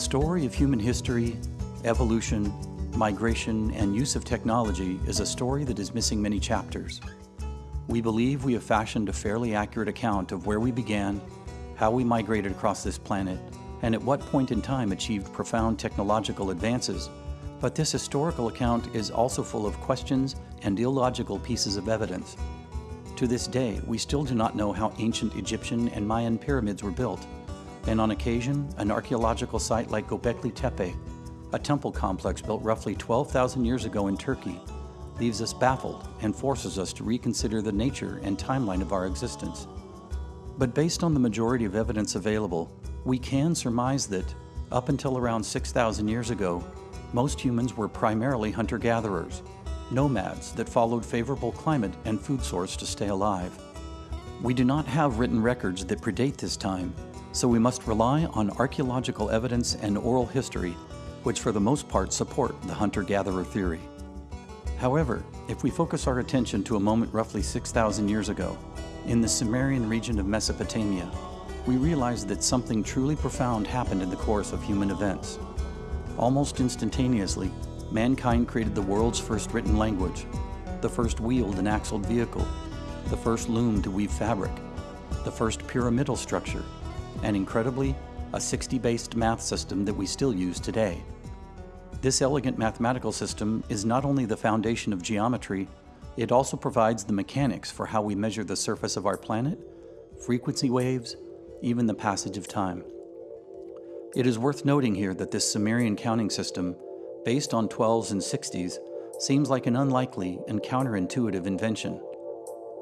The story of human history, evolution, migration, and use of technology is a story that is missing many chapters. We believe we have fashioned a fairly accurate account of where we began, how we migrated across this planet, and at what point in time achieved profound technological advances. But this historical account is also full of questions and illogical pieces of evidence. To this day, we still do not know how ancient Egyptian and Mayan pyramids were built, and on occasion, an archaeological site like Göbekli Tepe, a temple complex built roughly 12,000 years ago in Turkey, leaves us baffled and forces us to reconsider the nature and timeline of our existence. But based on the majority of evidence available, we can surmise that, up until around 6,000 years ago, most humans were primarily hunter-gatherers, nomads that followed favorable climate and food source to stay alive. We do not have written records that predate this time, so we must rely on archaeological evidence and oral history, which for the most part support the hunter-gatherer theory. However, if we focus our attention to a moment roughly 6,000 years ago, in the Sumerian region of Mesopotamia, we realize that something truly profound happened in the course of human events. Almost instantaneously, mankind created the world's first written language, the first wheeled and axled vehicle, the first loom to weave fabric, the first pyramidal structure, and incredibly, a 60-based math system that we still use today. This elegant mathematical system is not only the foundation of geometry, it also provides the mechanics for how we measure the surface of our planet, frequency waves, even the passage of time. It is worth noting here that this Sumerian counting system, based on 12s and 60s, seems like an unlikely and counterintuitive invention.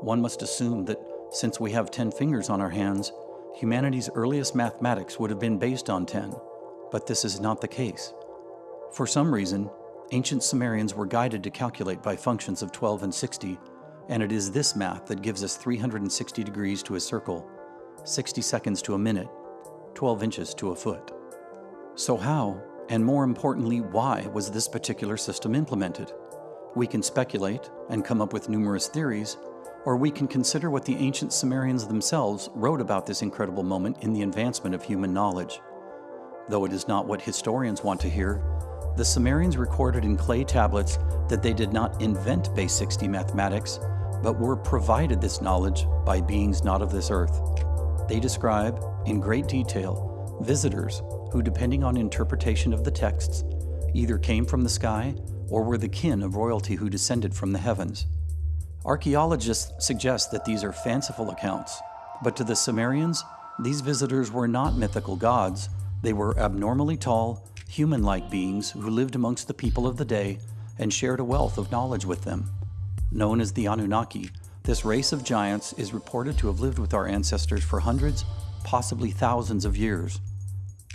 One must assume that since we have 10 fingers on our hands, humanity's earliest mathematics would have been based on 10, but this is not the case. For some reason, ancient Sumerians were guided to calculate by functions of 12 and 60, and it is this math that gives us 360 degrees to a circle, 60 seconds to a minute, 12 inches to a foot. So how, and more importantly, why was this particular system implemented? We can speculate and come up with numerous theories, or we can consider what the ancient Sumerians themselves wrote about this incredible moment in the advancement of human knowledge. Though it is not what historians want to hear, the Sumerians recorded in clay tablets that they did not invent base 60 mathematics, but were provided this knowledge by beings not of this earth. They describe, in great detail, visitors who, depending on interpretation of the texts, either came from the sky or were the kin of royalty who descended from the heavens. Archaeologists suggest that these are fanciful accounts, but to the Sumerians, these visitors were not mythical gods, they were abnormally tall, human-like beings who lived amongst the people of the day and shared a wealth of knowledge with them. Known as the Anunnaki, this race of giants is reported to have lived with our ancestors for hundreds, possibly thousands of years.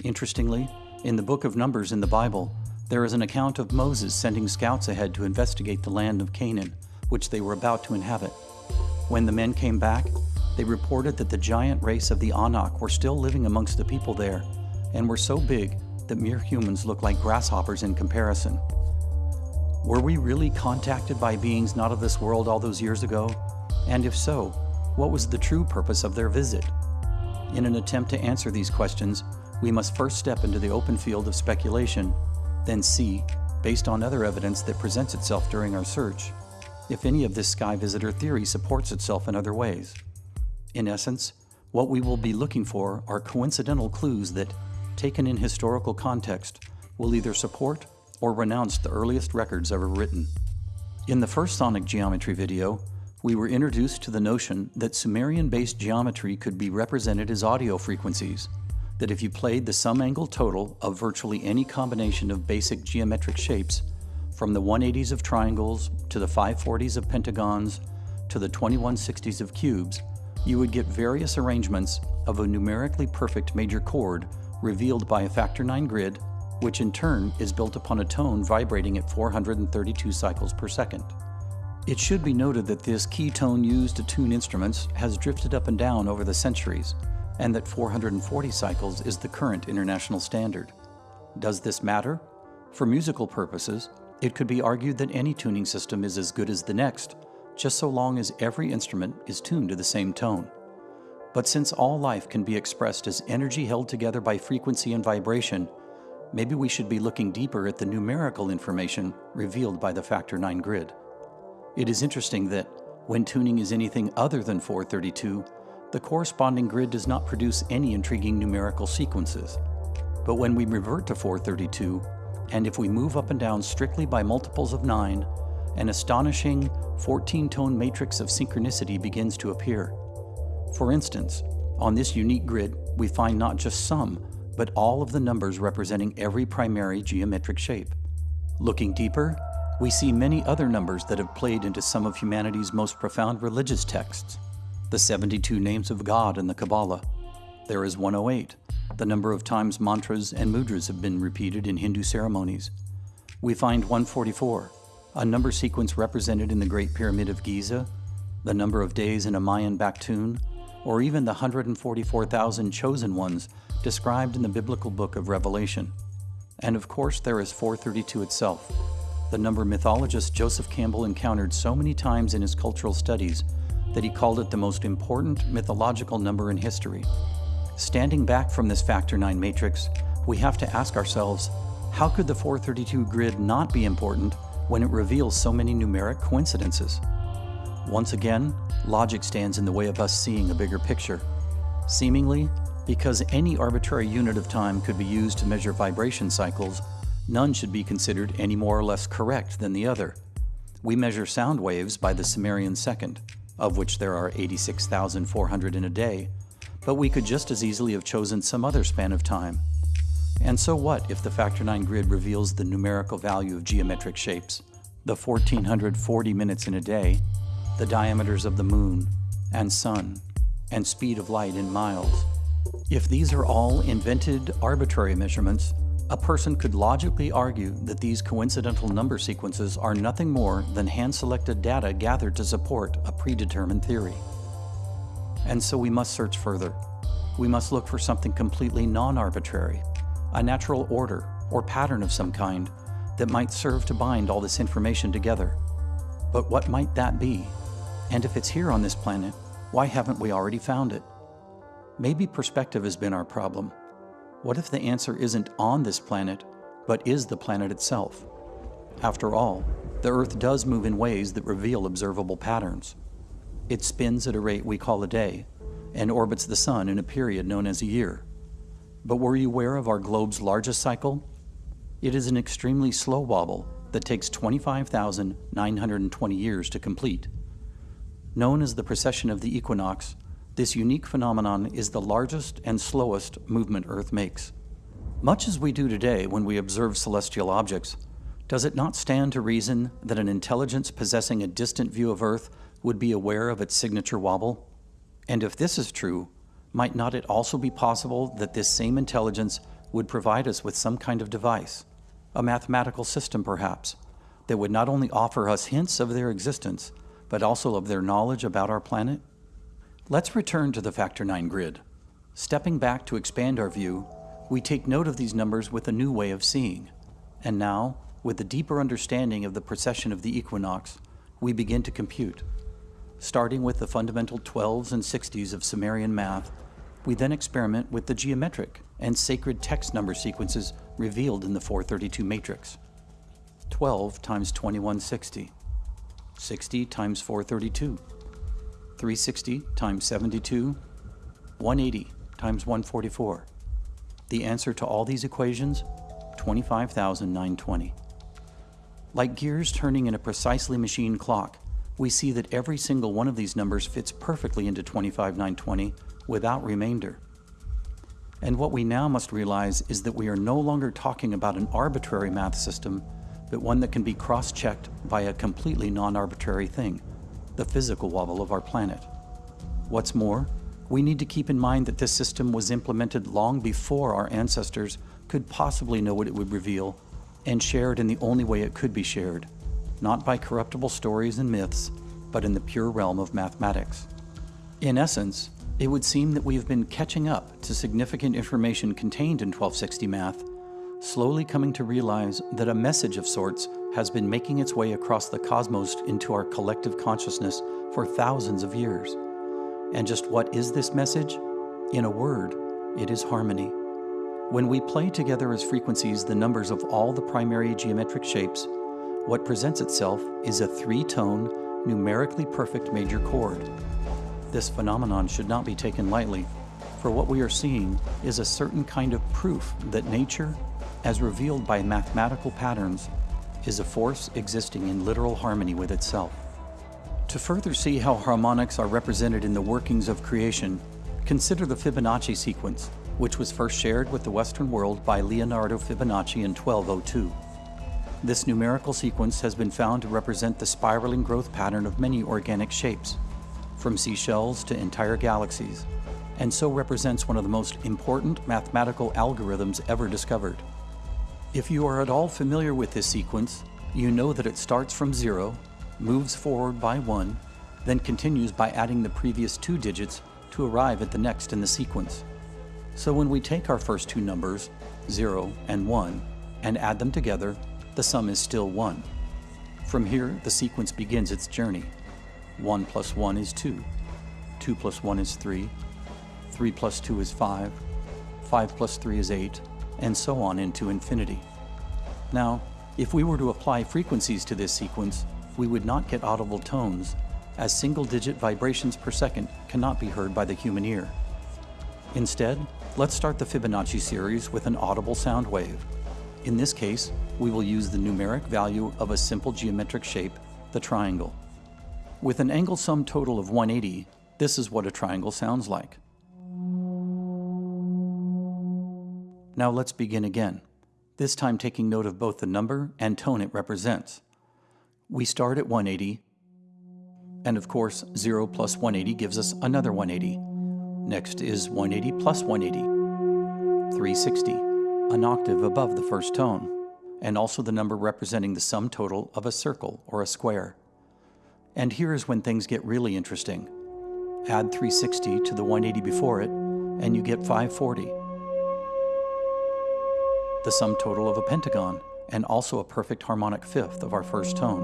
Interestingly, in the book of Numbers in the Bible, there is an account of Moses sending scouts ahead to investigate the land of Canaan, which they were about to inhabit. When the men came back, they reported that the giant race of the Anak were still living amongst the people there, and were so big that mere humans looked like grasshoppers in comparison. Were we really contacted by beings not of this world all those years ago? And if so, what was the true purpose of their visit? In an attempt to answer these questions, we must first step into the open field of speculation, then see, based on other evidence that presents itself during our search, if any of this sky visitor theory supports itself in other ways. In essence, what we will be looking for are coincidental clues that, taken in historical context, will either support or renounce the earliest records ever written. In the first sonic geometry video, we were introduced to the notion that Sumerian-based geometry could be represented as audio frequencies, that if you played the sum angle total of virtually any combination of basic geometric shapes, from the 180s of triangles to the 540s of pentagons to the 2160s of cubes, you would get various arrangements of a numerically perfect major chord revealed by a factor 9 grid, which in turn is built upon a tone vibrating at 432 cycles per second. It should be noted that this key tone used to tune instruments has drifted up and down over the centuries, and that 440 cycles is the current international standard. Does this matter? For musical purposes, it could be argued that any tuning system is as good as the next, just so long as every instrument is tuned to the same tone. But since all life can be expressed as energy held together by frequency and vibration, maybe we should be looking deeper at the numerical information revealed by the Factor 9 grid. It is interesting that, when tuning is anything other than 432, the corresponding grid does not produce any intriguing numerical sequences. But when we revert to 432, and if we move up and down strictly by multiples of 9, an astonishing 14-tone matrix of synchronicity begins to appear. For instance, on this unique grid, we find not just some, but all of the numbers representing every primary geometric shape. Looking deeper, we see many other numbers that have played into some of humanity's most profound religious texts. The 72 names of God in the Kabbalah. There is 108, the number of times mantras and mudras have been repeated in Hindu ceremonies. We find 144, a number sequence represented in the Great Pyramid of Giza, the number of days in a Mayan Baktun, or even the 144,000 chosen ones described in the biblical book of Revelation. And of course, there is 432 itself, the number mythologist Joseph Campbell encountered so many times in his cultural studies that he called it the most important mythological number in history. Standing back from this Factor 9 matrix, we have to ask ourselves, how could the 432 grid not be important when it reveals so many numeric coincidences? Once again, logic stands in the way of us seeing a bigger picture. Seemingly, because any arbitrary unit of time could be used to measure vibration cycles, none should be considered any more or less correct than the other. We measure sound waves by the Sumerian second, of which there are 86,400 in a day, but we could just as easily have chosen some other span of time. And so what if the Factor 9 grid reveals the numerical value of geometric shapes, the 1440 minutes in a day, the diameters of the moon and sun, and speed of light in miles? If these are all invented arbitrary measurements, a person could logically argue that these coincidental number sequences are nothing more than hand-selected data gathered to support a predetermined theory. And so we must search further. We must look for something completely non-arbitrary, a natural order or pattern of some kind that might serve to bind all this information together. But what might that be? And if it's here on this planet, why haven't we already found it? Maybe perspective has been our problem. What if the answer isn't on this planet, but is the planet itself? After all, the Earth does move in ways that reveal observable patterns. It spins at a rate we call a day, and orbits the Sun in a period known as a year. But were you aware of our globe's largest cycle? It is an extremely slow wobble that takes 25,920 years to complete. Known as the precession of the equinox, this unique phenomenon is the largest and slowest movement Earth makes. Much as we do today when we observe celestial objects, does it not stand to reason that an intelligence possessing a distant view of Earth would be aware of its signature wobble? And if this is true, might not it also be possible that this same intelligence would provide us with some kind of device, a mathematical system perhaps, that would not only offer us hints of their existence, but also of their knowledge about our planet? Let's return to the Factor 9 grid. Stepping back to expand our view, we take note of these numbers with a new way of seeing. And now, with a deeper understanding of the precession of the equinox, we begin to compute. Starting with the fundamental 12s and 60s of Sumerian math, we then experiment with the geometric and sacred text number sequences revealed in the 432 matrix. 12 times 2160, 60 times 432, 360 times 72, 180 times 144. The answer to all these equations, 25,920. Like gears turning in a precisely machined clock, we see that every single one of these numbers fits perfectly into 25,920 without remainder. And what we now must realize is that we are no longer talking about an arbitrary math system, but one that can be cross-checked by a completely non-arbitrary thing, the physical wobble of our planet. What's more, we need to keep in mind that this system was implemented long before our ancestors could possibly know what it would reveal and shared in the only way it could be shared, not by corruptible stories and myths, but in the pure realm of mathematics. In essence, it would seem that we have been catching up to significant information contained in 1260 math, slowly coming to realize that a message of sorts has been making its way across the cosmos into our collective consciousness for thousands of years. And just what is this message? In a word, it is harmony. When we play together as frequencies the numbers of all the primary geometric shapes, what presents itself is a three-tone, numerically perfect major chord. This phenomenon should not be taken lightly, for what we are seeing is a certain kind of proof that nature, as revealed by mathematical patterns, is a force existing in literal harmony with itself. To further see how harmonics are represented in the workings of creation, consider the Fibonacci sequence, which was first shared with the Western world by Leonardo Fibonacci in 1202. This numerical sequence has been found to represent the spiraling growth pattern of many organic shapes, from seashells to entire galaxies, and so represents one of the most important mathematical algorithms ever discovered. If you are at all familiar with this sequence, you know that it starts from zero, moves forward by one, then continues by adding the previous two digits to arrive at the next in the sequence. So when we take our first two numbers, 0 and 1, and add them together, the sum is still 1. From here, the sequence begins its journey. 1 plus 1 is 2, 2 plus 1 is 3, 3 plus 2 is 5, 5 plus 3 is 8, and so on into infinity. Now, if we were to apply frequencies to this sequence, we would not get audible tones, as single-digit vibrations per second cannot be heard by the human ear. Instead, let's start the Fibonacci series with an audible sound wave. In this case, we will use the numeric value of a simple geometric shape, the triangle. With an angle sum total of 180, this is what a triangle sounds like. Now let's begin again, this time taking note of both the number and tone it represents. We start at 180, and of course 0 plus 180 gives us another 180. Next is 180 plus 180, 360, an octave above the first tone, and also the number representing the sum total of a circle or a square. And here is when things get really interesting. Add 360 to the 180 before it, and you get 540. The sum total of a pentagon, and also a perfect harmonic fifth of our first tone.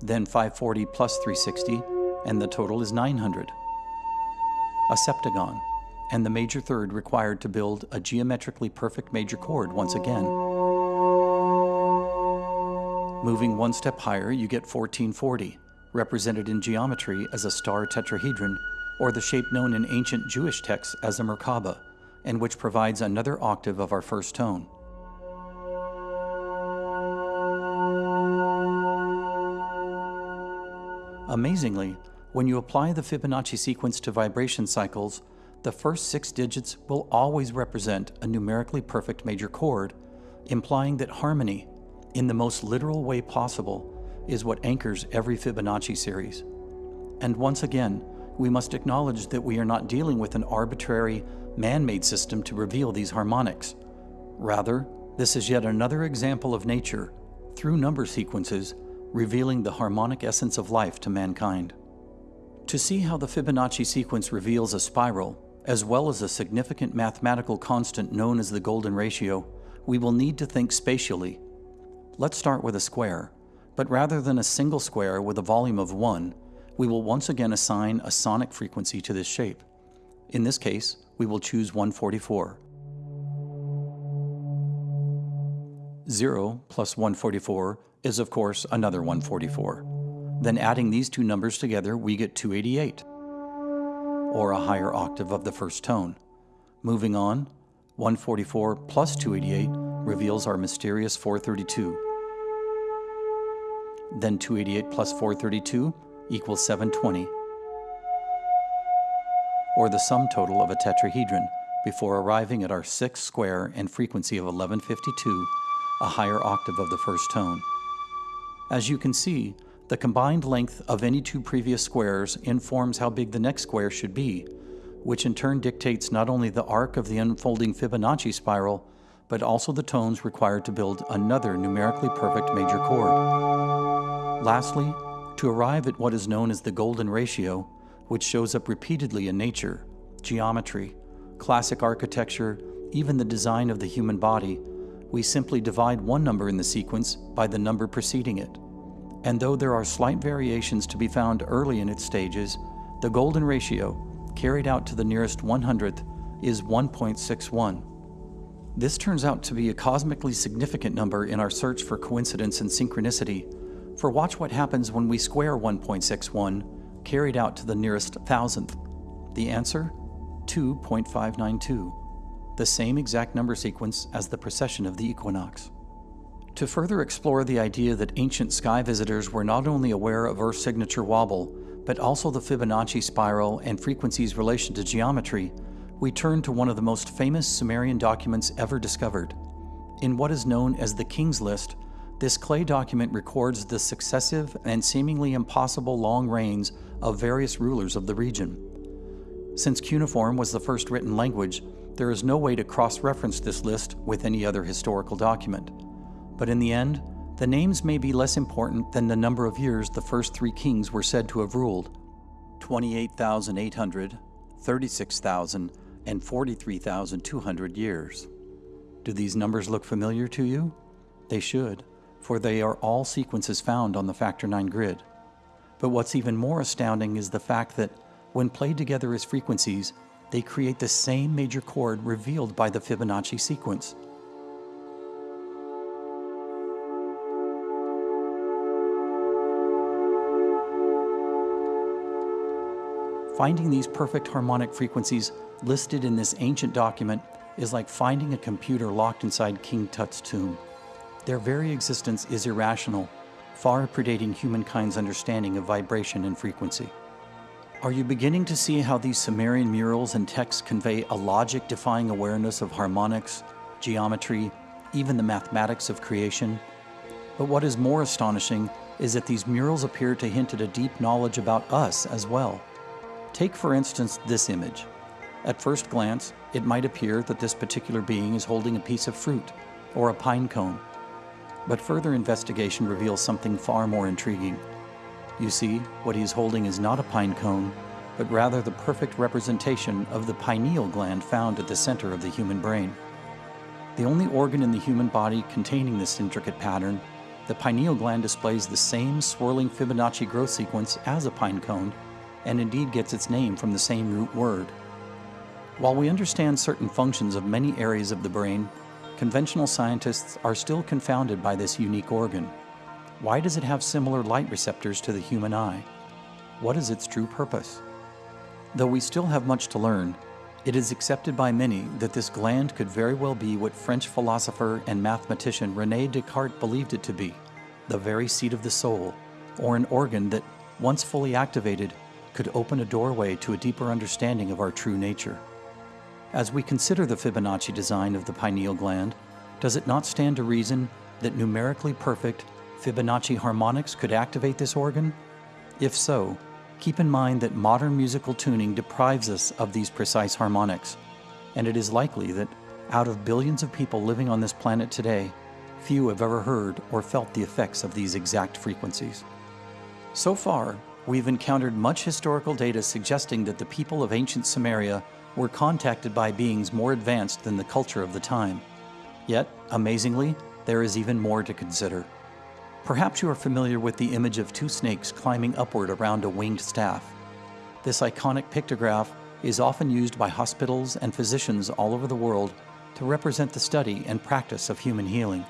Then 540 plus 360, and the total is 900. A septagon, and the major third required to build a geometrically perfect major chord once again. Moving one step higher, you get 1440, represented in geometry as a star tetrahedron, or the shape known in ancient Jewish texts as a Merkaba, and which provides another octave of our first tone. Amazingly, when you apply the Fibonacci sequence to vibration cycles, the first six digits will always represent a numerically perfect major chord, implying that harmony, in the most literal way possible, is what anchors every Fibonacci series. And once again, we must acknowledge that we are not dealing with an arbitrary, man-made system to reveal these harmonics. Rather, this is yet another example of nature, through number sequences, revealing the harmonic essence of life to mankind. To see how the Fibonacci sequence reveals a spiral, as well as a significant mathematical constant known as the golden ratio, we will need to think spatially. Let's start with a square, but rather than a single square with a volume of 1, we will once again assign a sonic frequency to this shape. In this case, we will choose 144. 0 plus 144 is of course another 144. Then adding these two numbers together, we get 288, or a higher octave of the first tone. Moving on, 144 plus 288 reveals our mysterious 432. Then 288 plus 432 equals 720, or the sum total of a tetrahedron before arriving at our sixth square and frequency of 1152, a higher octave of the first tone. As you can see, the combined length of any two previous squares informs how big the next square should be, which in turn dictates not only the arc of the unfolding Fibonacci spiral, but also the tones required to build another numerically perfect major chord. Lastly, to arrive at what is known as the golden ratio, which shows up repeatedly in nature, geometry, classic architecture, even the design of the human body, we simply divide one number in the sequence by the number preceding it. And though there are slight variations to be found early in its stages, the golden ratio, carried out to the nearest 100th, is 1.61. This turns out to be a cosmically significant number in our search for coincidence and synchronicity, for watch what happens when we square 1.61 carried out to the nearest thousandth. The answer? 2.592, the same exact number sequence as the precession of the equinox. To further explore the idea that ancient sky visitors were not only aware of Earth's signature wobble, but also the Fibonacci spiral and frequency's relation to geometry, we turn to one of the most famous Sumerian documents ever discovered. In what is known as the King's List, this clay document records the successive and seemingly impossible long reigns of various rulers of the region. Since cuneiform was the first written language, there is no way to cross-reference this list with any other historical document. But in the end, the names may be less important than the number of years the first three kings were said to have ruled 28,800, 36,000, and 43,200 years. Do these numbers look familiar to you? They should, for they are all sequences found on the Factor 9 grid. But what's even more astounding is the fact that, when played together as frequencies, they create the same major chord revealed by the Fibonacci sequence. Finding these perfect harmonic frequencies listed in this ancient document is like finding a computer locked inside King Tut's tomb. Their very existence is irrational, far predating humankind's understanding of vibration and frequency. Are you beginning to see how these Sumerian murals and texts convey a logic-defying awareness of harmonics, geometry, even the mathematics of creation? But what is more astonishing is that these murals appear to hint at a deep knowledge about us as well. Take for instance this image. At first glance, it might appear that this particular being is holding a piece of fruit or a pine cone. But further investigation reveals something far more intriguing. You see, what he is holding is not a pine cone, but rather the perfect representation of the pineal gland found at the center of the human brain. The only organ in the human body containing this intricate pattern, the pineal gland displays the same swirling Fibonacci growth sequence as a pine cone, and indeed gets its name from the same root word. While we understand certain functions of many areas of the brain, conventional scientists are still confounded by this unique organ. Why does it have similar light receptors to the human eye? What is its true purpose? Though we still have much to learn, it is accepted by many that this gland could very well be what French philosopher and mathematician René Descartes believed it to be, the very seat of the soul, or an organ that, once fully activated, could open a doorway to a deeper understanding of our true nature. As we consider the Fibonacci design of the pineal gland, does it not stand to reason that numerically perfect Fibonacci harmonics could activate this organ? If so, keep in mind that modern musical tuning deprives us of these precise harmonics, and it is likely that out of billions of people living on this planet today, few have ever heard or felt the effects of these exact frequencies. So far, we've encountered much historical data suggesting that the people of ancient Sumeria were contacted by beings more advanced than the culture of the time. Yet, amazingly, there is even more to consider. Perhaps you are familiar with the image of two snakes climbing upward around a winged staff. This iconic pictograph is often used by hospitals and physicians all over the world to represent the study and practice of human healing.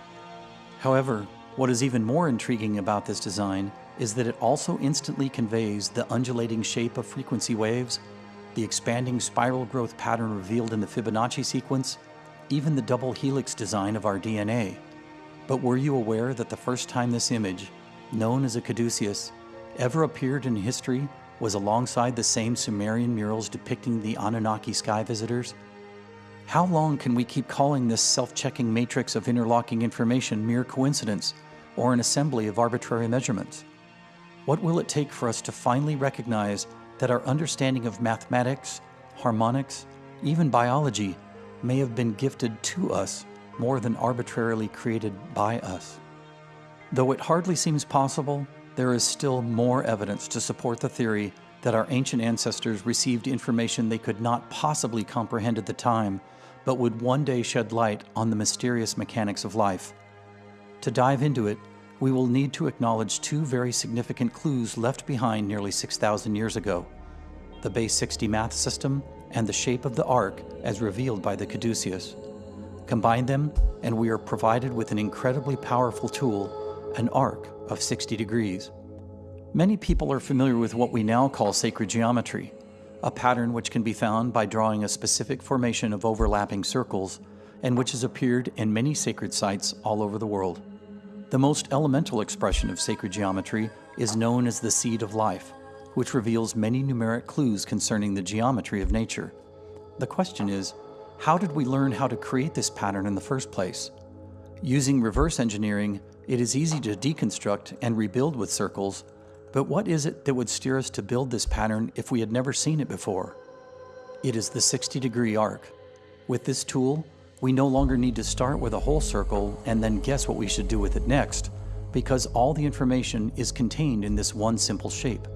However, what is even more intriguing about this design is that it also instantly conveys the undulating shape of frequency waves the expanding spiral growth pattern revealed in the Fibonacci sequence, even the double helix design of our DNA. But were you aware that the first time this image, known as a caduceus, ever appeared in history was alongside the same Sumerian murals depicting the Anunnaki sky visitors? How long can we keep calling this self-checking matrix of interlocking information mere coincidence or an assembly of arbitrary measurements? What will it take for us to finally recognize that our understanding of mathematics, harmonics, even biology may have been gifted to us more than arbitrarily created by us. Though it hardly seems possible, there is still more evidence to support the theory that our ancient ancestors received information they could not possibly comprehend at the time, but would one day shed light on the mysterious mechanics of life. To dive into it, we will need to acknowledge two very significant clues left behind nearly 6,000 years ago, the base 60 math system and the shape of the arc as revealed by the caduceus. Combine them, and we are provided with an incredibly powerful tool, an arc of 60 degrees. Many people are familiar with what we now call sacred geometry, a pattern which can be found by drawing a specific formation of overlapping circles and which has appeared in many sacred sites all over the world. The most elemental expression of sacred geometry is known as the seed of life, which reveals many numeric clues concerning the geometry of nature. The question is, how did we learn how to create this pattern in the first place? Using reverse engineering, it is easy to deconstruct and rebuild with circles, but what is it that would steer us to build this pattern if we had never seen it before? It is the 60 degree arc. With this tool, we no longer need to start with a whole circle and then guess what we should do with it next, because all the information is contained in this one simple shape.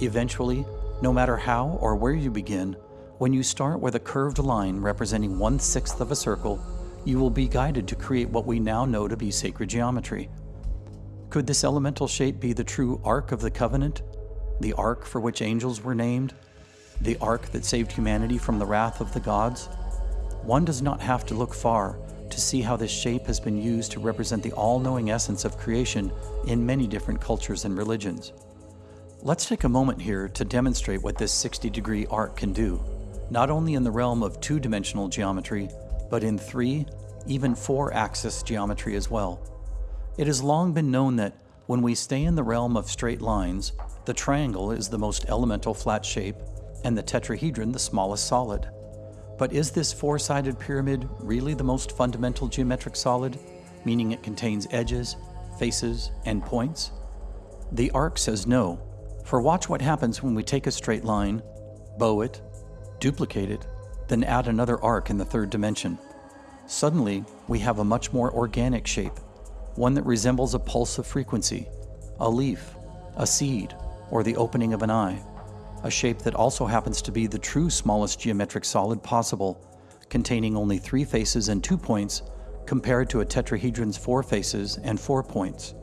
Eventually, no matter how or where you begin, when you start with a curved line representing one sixth of a circle, you will be guided to create what we now know to be sacred geometry. Could this elemental shape be the true Ark of the Covenant? The Ark for which angels were named? The Ark that saved humanity from the wrath of the gods? One does not have to look far to see how this shape has been used to represent the all knowing essence of creation in many different cultures and religions. Let's take a moment here to demonstrate what this 60 degree arc can do, not only in the realm of two dimensional geometry, but in three, even four axis geometry as well. It has long been known that when we stay in the realm of straight lines, the triangle is the most elemental flat shape and the tetrahedron the smallest solid. But is this four sided pyramid really the most fundamental geometric solid, meaning it contains edges, faces, and points? The arc says no, for watch what happens when we take a straight line, bow it, duplicate it, then add another arc in the third dimension. Suddenly, we have a much more organic shape, one that resembles a pulse of frequency, a leaf, a seed, or the opening of an eye, a shape that also happens to be the true smallest geometric solid possible, containing only three faces and two points compared to a tetrahedron's four faces and four points.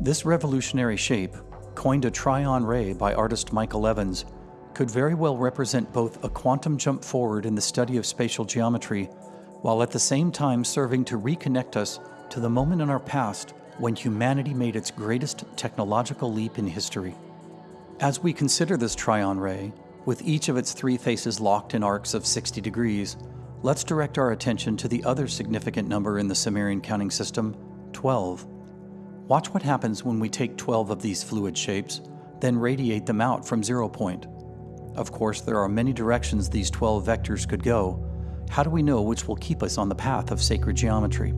This revolutionary shape coined a Tryon ray by artist Michael Evans, could very well represent both a quantum jump forward in the study of spatial geometry, while at the same time serving to reconnect us to the moment in our past when humanity made its greatest technological leap in history. As we consider this Tryon ray, with each of its three faces locked in arcs of 60 degrees, let's direct our attention to the other significant number in the Sumerian counting system, 12. Watch what happens when we take 12 of these fluid shapes, then radiate them out from zero point. Of course, there are many directions these 12 vectors could go. How do we know which will keep us on the path of sacred geometry?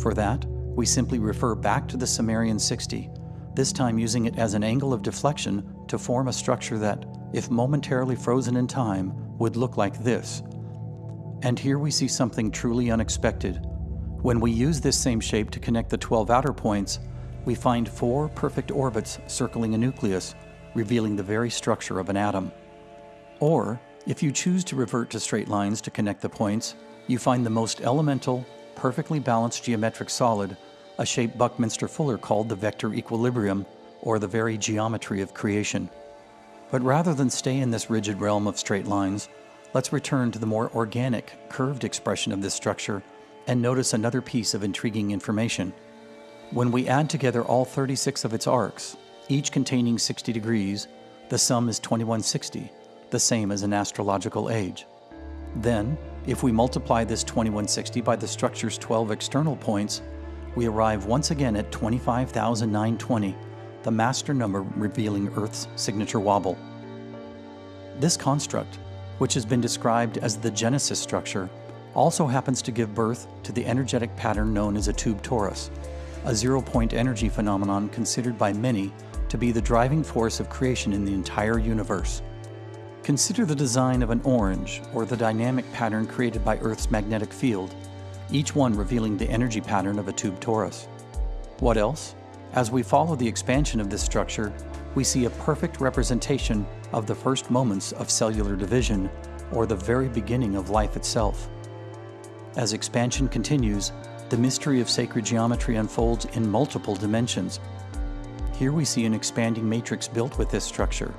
For that, we simply refer back to the Sumerian 60, this time using it as an angle of deflection to form a structure that, if momentarily frozen in time, would look like this. And here we see something truly unexpected when we use this same shape to connect the 12 outer points, we find four perfect orbits circling a nucleus, revealing the very structure of an atom. Or, if you choose to revert to straight lines to connect the points, you find the most elemental, perfectly balanced geometric solid, a shape Buckminster Fuller called the vector equilibrium, or the very geometry of creation. But rather than stay in this rigid realm of straight lines, let's return to the more organic, curved expression of this structure and notice another piece of intriguing information. When we add together all 36 of its arcs, each containing 60 degrees, the sum is 2160, the same as an astrological age. Then, if we multiply this 2160 by the structure's 12 external points, we arrive once again at 25,920, the master number revealing Earth's signature wobble. This construct, which has been described as the Genesis structure, also happens to give birth to the energetic pattern known as a tube torus, a zero point energy phenomenon considered by many to be the driving force of creation in the entire universe. Consider the design of an orange or the dynamic pattern created by Earth's magnetic field, each one revealing the energy pattern of a tube torus. What else? As we follow the expansion of this structure, we see a perfect representation of the first moments of cellular division or the very beginning of life itself. As expansion continues, the mystery of sacred geometry unfolds in multiple dimensions. Here we see an expanding matrix built with this structure.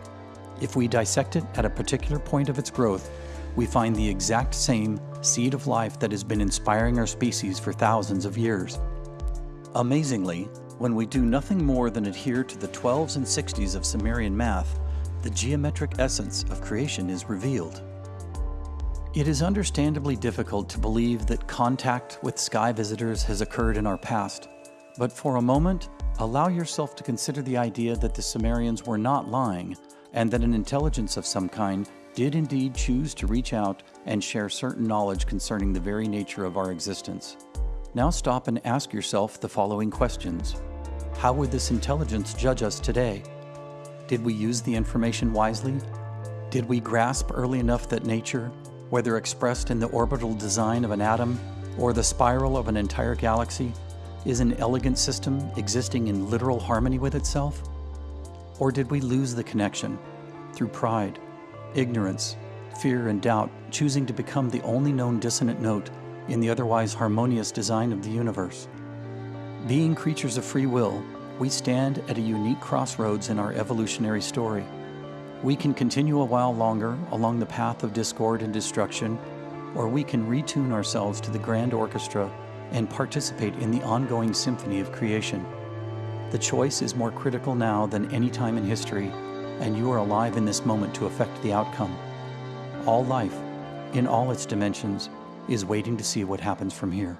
If we dissect it at a particular point of its growth, we find the exact same seed of life that has been inspiring our species for thousands of years. Amazingly, when we do nothing more than adhere to the 12s and 60s of Sumerian math, the geometric essence of creation is revealed. It is understandably difficult to believe that contact with sky visitors has occurred in our past, but for a moment, allow yourself to consider the idea that the Sumerians were not lying and that an intelligence of some kind did indeed choose to reach out and share certain knowledge concerning the very nature of our existence. Now stop and ask yourself the following questions. How would this intelligence judge us today? Did we use the information wisely? Did we grasp early enough that nature, whether expressed in the orbital design of an atom or the spiral of an entire galaxy, is an elegant system existing in literal harmony with itself? Or did we lose the connection through pride, ignorance, fear, and doubt, choosing to become the only known dissonant note in the otherwise harmonious design of the universe. Being creatures of free will, we stand at a unique crossroads in our evolutionary story. We can continue a while longer along the path of discord and destruction, or we can retune ourselves to the grand orchestra and participate in the ongoing symphony of creation. The choice is more critical now than any time in history and you are alive in this moment to affect the outcome. All life, in all its dimensions, is waiting to see what happens from here.